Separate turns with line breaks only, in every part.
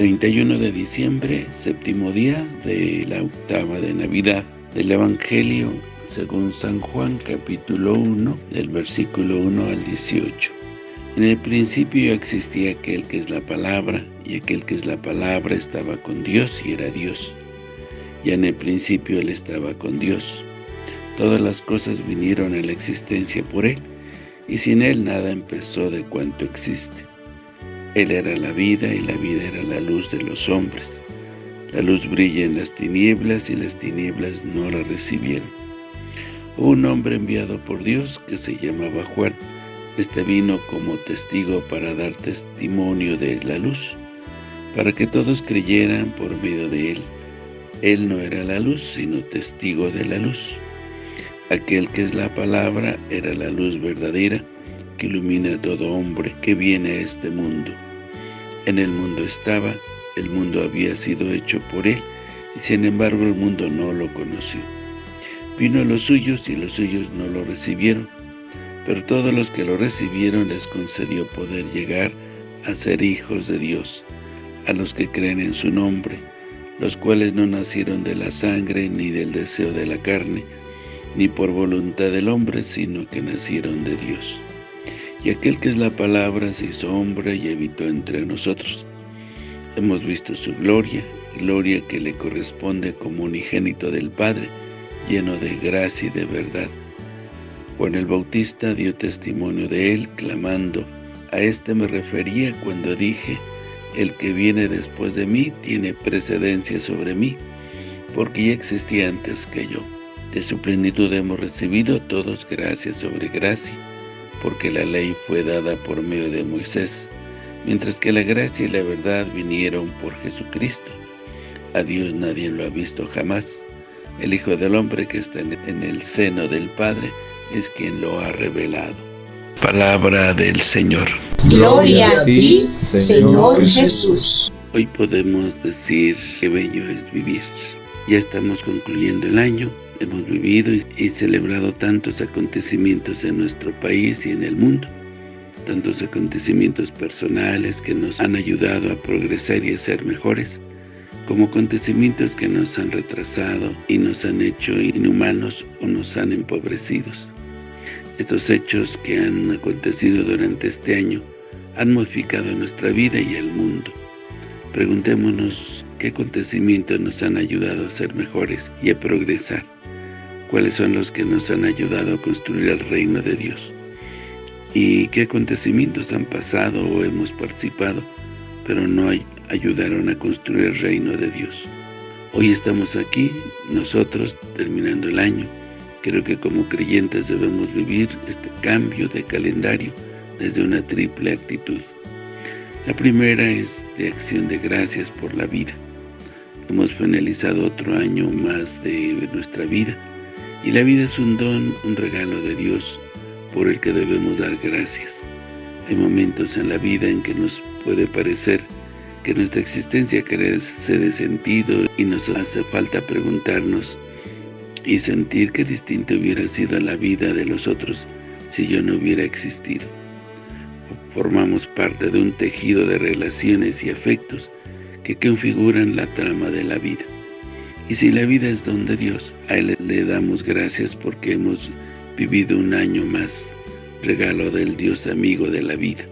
31 de diciembre, séptimo día de la octava de Navidad del Evangelio según San Juan capítulo 1 del versículo 1 al 18. En el principio existía aquel que es la palabra y aquel que es la palabra estaba con Dios y era Dios. Ya en el principio Él estaba con Dios. Todas las cosas vinieron a la existencia por Él y sin Él nada empezó de cuanto existe. Él era la vida y la vida era la luz de los hombres. La luz brilla en las tinieblas y las tinieblas no la recibieron. Un hombre enviado por Dios que se llamaba Juan. Este vino como testigo para dar testimonio de la luz, para que todos creyeran por medio de él. Él no era la luz, sino testigo de la luz. Aquel que es la palabra era la luz verdadera, que ilumina a todo hombre que viene a este mundo. En el mundo estaba, el mundo había sido hecho por él, y sin embargo el mundo no lo conoció. Vino a los suyos y los suyos no lo recibieron, pero todos los que lo recibieron les concedió poder llegar a ser hijos de Dios, a los que creen en su nombre, los cuales no nacieron de la sangre ni del deseo de la carne, ni por voluntad del hombre, sino que nacieron de Dios. Y aquel que es la palabra se hizo hombre y habitó entre nosotros. Hemos visto su gloria, gloria que le corresponde como unigénito del Padre, lleno de gracia y de verdad. Juan el Bautista dio testimonio de él, clamando, a este me refería cuando dije, el que viene después de mí tiene precedencia sobre mí, porque ya existía antes que yo. De su plenitud hemos recibido todos gracia sobre gracia, porque la ley fue dada por medio de Moisés, mientras que la gracia y la verdad vinieron por Jesucristo. A Dios nadie lo ha visto jamás. El Hijo del Hombre que está en el seno del Padre es quien lo ha revelado. Palabra del Señor.
Gloria a ti, Señor Jesús.
Hoy podemos decir que bello es vivir. Ya estamos concluyendo el año hemos vivido y, celebrado tantos acontecimientos en nuestro país y en el mundo, tantos acontecimientos personales que nos han ayudado a progresar y a ser mejores, como acontecimientos que nos han retrasado y nos han hecho inhumanos o nos han empobrecido. Estos hechos que han acontecido durante este año han modificado nuestra vida y el mundo. Preguntémonos qué acontecimientos nos han ayudado a ser mejores y a progresar cuáles son los que nos han ayudado a construir el reino de Dios y qué acontecimientos han pasado o hemos participado, pero no ayudaron a construir el reino de Dios. Hoy estamos aquí, nosotros, terminando el año. Creo que como creyentes debemos vivir este cambio de calendario desde una triple actitud. La primera es de acción de gracias por la vida. Hemos finalizado otro año más de nuestra vida y la vida es un don, un regalo de Dios por el que debemos dar gracias. Hay momentos en la vida en que nos puede parecer que nuestra existencia carece de sentido y nos hace falta preguntarnos y sentir que distinto hubiera sido la vida de los otros si yo no hubiera existido. Formamos parte de un tejido de relaciones y afectos que configuran la trama de la vida. Y si la vida es don de Dios, a Él le damos gracias porque hemos vivido un año más, regalo del Dios amigo de la vida.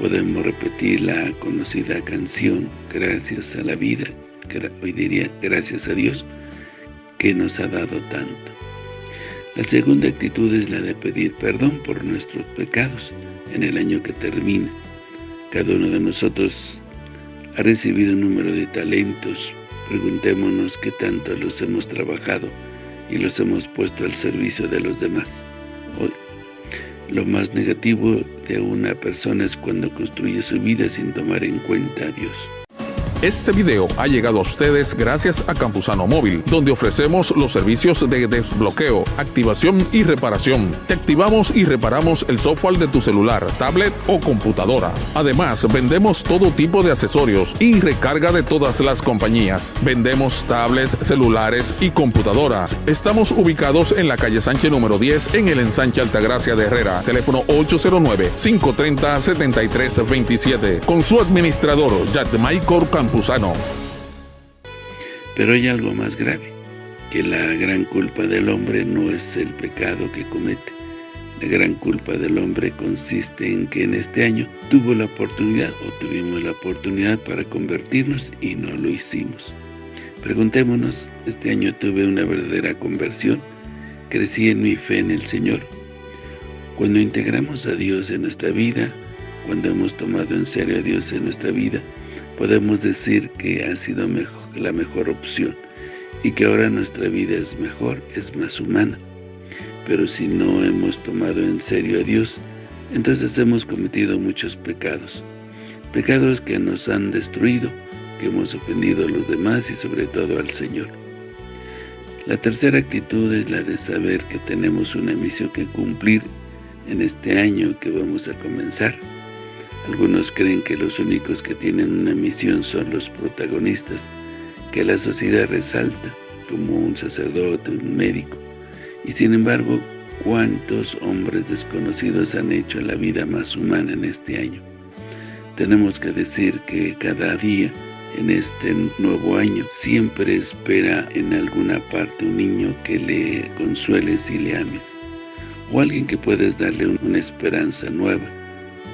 Podemos repetir la conocida canción, gracias a la vida, hoy diría gracias a Dios, que nos ha dado tanto. La segunda actitud es la de pedir perdón por nuestros pecados en el año que termina. Cada uno de nosotros ha recibido un número de talentos, Preguntémonos qué tanto los hemos trabajado y los hemos puesto al servicio de los demás. Lo más negativo de una persona es cuando construye su vida sin tomar en cuenta a Dios.
Este video ha llegado a ustedes gracias a Campusano Móvil, donde ofrecemos los servicios de desbloqueo, activación y reparación. Te activamos y reparamos el software de tu celular, tablet o computadora. Además, vendemos todo tipo de accesorios y recarga de todas las compañías. Vendemos tablets, celulares y computadoras. Estamos ubicados en la calle Sánchez número 10 en el ensanche Altagracia de Herrera. Teléfono 809-530-7327. Con su administrador, Michael Campos
Pero hay algo más grave, que la gran culpa del hombre no es el pecado que comete. La gran culpa del hombre consiste en que en este año tuvo la oportunidad o tuvimos la oportunidad para convertirnos y no lo hicimos. Preguntémonos, ¿este año tuve una verdadera conversión? ¿Crecí en mi fe en el Señor? Cuando integramos a Dios en nuestra vida, cuando hemos tomado en serio a Dios en nuestra vida, podemos decir que ha sido la mejor opción y que ahora nuestra vida es mejor, es más humana. Pero si no hemos tomado en serio a Dios, entonces hemos cometido muchos pecados. Pecados que nos han destruido, que hemos ofendido a los demás y sobre todo al Señor. La tercera actitud es la de saber que tenemos una misión que cumplir en este año que vamos a comenzar. Algunos creen que los únicos que tienen una misión son los protagonistas, que la sociedad resalta, como un sacerdote, un médico. Y sin embargo, ¿cuántos hombres desconocidos han hecho la vida más humana en este año? Tenemos que decir que cada día, en este nuevo año, siempre espera en alguna parte un niño que le consueles y le ames, o alguien que puedes darle una esperanza nueva,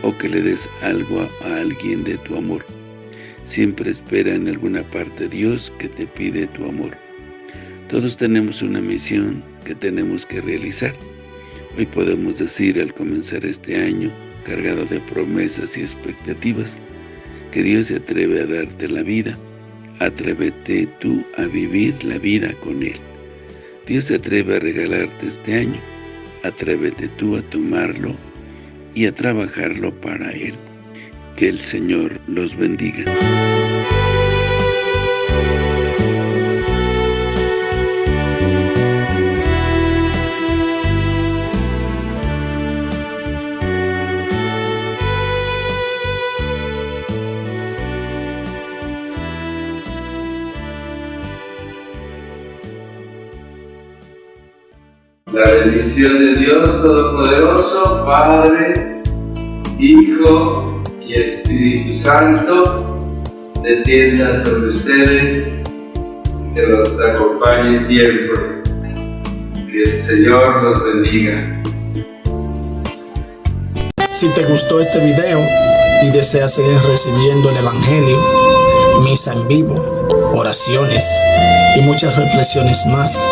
o que le des algo a alguien de tu amor. Siempre espera en alguna parte Dios que te pide tu amor. Todos tenemos una misión que tenemos que realizar. Hoy podemos decir al comenzar este año, cargado de promesas y expectativas, que Dios se atreve a darte la vida. Atrévete tú a vivir la vida con Él. Dios se atreve a regalarte este año. Atrévete tú a tomarlo y a trabajarlo para Él. Que el Señor los bendiga.
La bendición de Dios Todopoderoso, Padre, Hijo y Espíritu Santo, descienda sobre ustedes, que los acompañe siempre. Que el Señor los bendiga.
Si te gustó este video y deseas seguir recibiendo el Evangelio, misa en vivo, oraciones y muchas reflexiones más,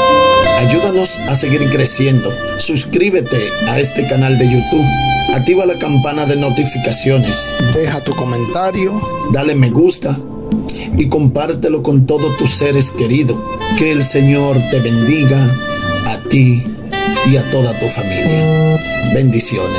Ayúdanos a seguir creciendo. Suscríbete a este canal de YouTube. Activa la campana de notificaciones. Deja tu comentario. Dale me gusta. Y compártelo con todos tus seres queridos. Que el Señor te bendiga a ti y a toda tu familia. Bendiciones.